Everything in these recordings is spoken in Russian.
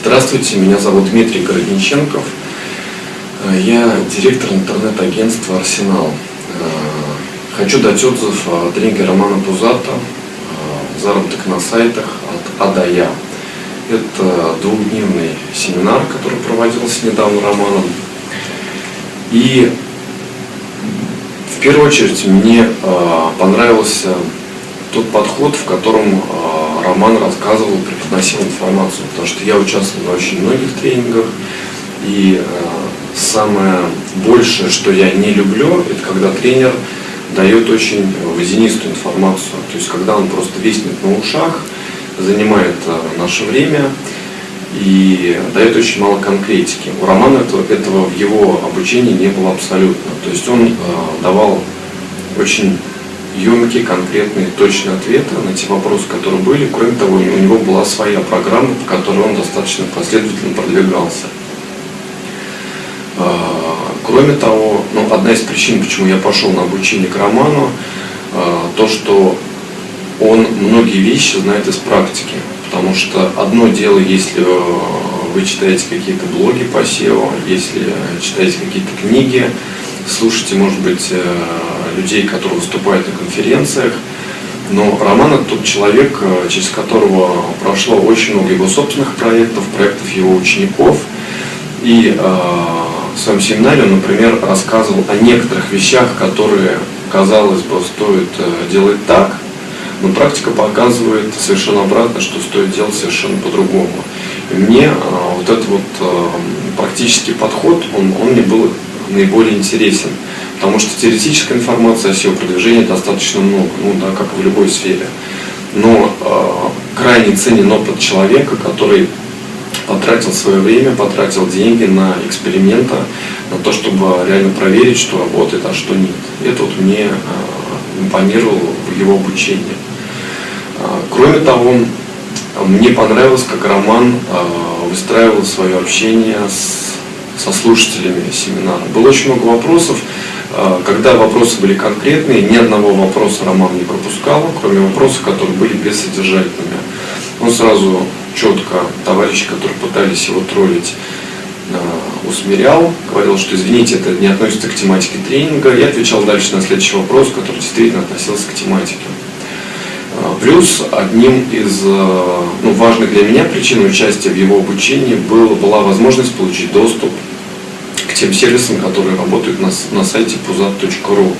Здравствуйте, меня зовут Дмитрий Городниченков. Я директор интернет-агентства «Арсенал». Хочу дать отзыв о тренинге Романа Пузата «Заработок на сайтах от А до Я». Это двухдневный семинар, который проводился недавно Романом. И в первую очередь мне понравился тот подход, в котором Роман рассказывал, информацию, потому что я участвовал в очень многих тренингах, и э, самое большее, что я не люблю, это когда тренер дает очень водянистую информацию, то есть когда он просто виснет на ушах, занимает э, наше время и дает очень мало конкретики. У Романа этого, этого в его обучении не было абсолютно, то есть он э, давал очень емкие, конкретные, точные ответы на те вопросы, которые были. Кроме того, у него была своя программа, по которой он достаточно последовательно продвигался. А, кроме того, ну, одна из причин, почему я пошел на обучение к Роману, а, то, что он многие вещи знает из практики. Потому что одно дело, если вы читаете какие-то блоги по SEO, если читаете какие-то книги, слушаете, может быть, э, людей, которые выступают на конференциях. Но Роман это тот человек, э, через которого прошло очень много его собственных проектов, проектов его учеников. И э, в своем семинаре он, например, рассказывал о некоторых вещах, которые, казалось бы, стоит э, делать так, но практика показывает совершенно обратно, что стоит делать совершенно по-другому. Мне э, вот этот вот э, практический подход, он, он мне был наиболее интересен. Потому что теоретической информации о SEO-продвижении достаточно много, ну да, как в любой сфере. Но э, крайне ценен опыт человека, который потратил свое время, потратил деньги на эксперименты, на то, чтобы реально проверить, что работает, а что нет. Это вот мне э, импонировало в его обучении. Э, кроме того, мне понравилось, как Роман э, выстраивал свое общение с, со слушателями семинара. Было очень много вопросов, когда вопросы были конкретные, ни одного вопроса Роман не пропускал, кроме вопросов, которые были бессодержательными. Он сразу четко товарищи, которые пытались его троллить, а, усмирял, говорил, что извините, это не относится к тематике тренинга, и отвечал дальше на следующий вопрос, который действительно относился к тематике. А, плюс одним из ну, важных для меня причин участия в его обучении был, была возможность получить доступ тем сервисам, которые работают на, на сайте puzat.ru.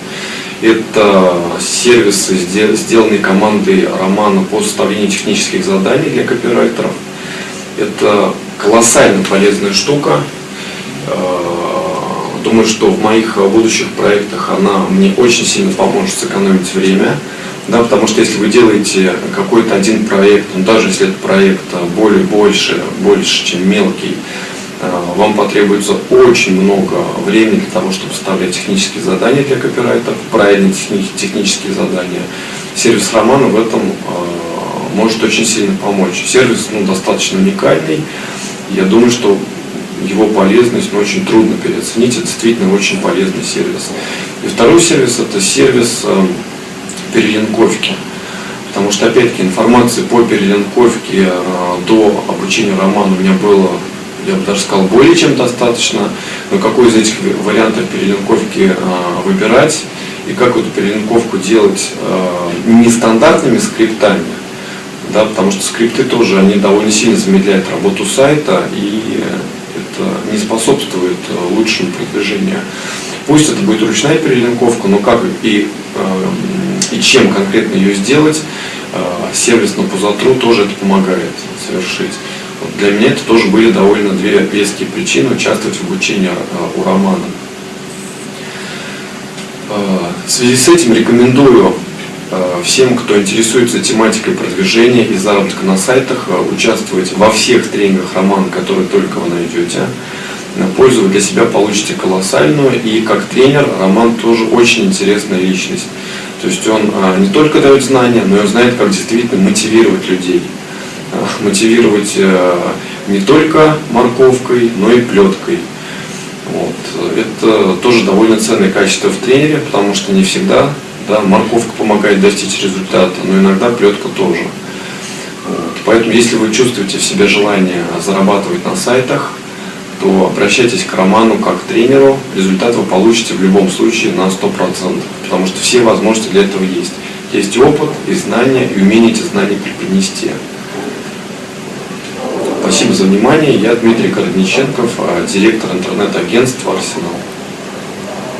Это сервисы, сделанные командой Романа по составлению технических заданий для копирайтеров. Это колоссально полезная штука. Э, думаю, что в моих будущих проектах она мне очень сильно поможет сэкономить время. Да, потому что если вы делаете какой-то один проект, ну, даже если этот проект более больше, больше, чем мелкий, вам потребуется очень много времени для того, чтобы составлять технические задания для копирайтеров, правильные технические задания. Сервис Романа в этом э, может очень сильно помочь. Сервис ну, достаточно уникальный. Я думаю, что его полезность ну, очень трудно переоценить. Это действительно очень полезный сервис. И второй сервис это сервис э, перелинковки. Потому что, опять-таки, информации по перелинковке до обучения романа у меня было я бы даже сказал, более чем достаточно. Но какой из этих вариантов перелинковки а, выбирать и как эту перелинковку делать а, нестандартными скриптами, да, потому что скрипты тоже, они довольно сильно замедляют работу сайта и это не способствует а, лучшему продвижению. Пусть это будет ручная перелинковка, но как и, и чем конкретно ее сделать, сервис на Пузатру тоже это помогает совершить. Для меня это тоже были довольно две веские причины участвовать в обучении э, у Романа. Э, в связи с этим рекомендую э, всем, кто интересуется тематикой продвижения и заработка на сайтах, участвовать во всех тренингах Романа, которые только вы найдете. Пользу вы для себя получите колоссальную, и как тренер Роман тоже очень интересная личность. То есть он не только дает знания, но и знает, как действительно мотивировать людей мотивировать э, не только морковкой, но и плеткой. Вот. Это тоже довольно ценное качество в тренере, потому что не всегда да, морковка помогает достичь результата, но иногда плетка тоже. Вот. Поэтому, если вы чувствуете в себе желание зарабатывать на сайтах, то обращайтесь к Роману как к тренеру. Результат вы получите в любом случае на 100%, потому что все возможности для этого есть. Есть опыт, и знания, и умение эти знания преподнести. Спасибо за внимание. Я Дмитрий Коротниченков, директор интернет-агентства «Арсенал».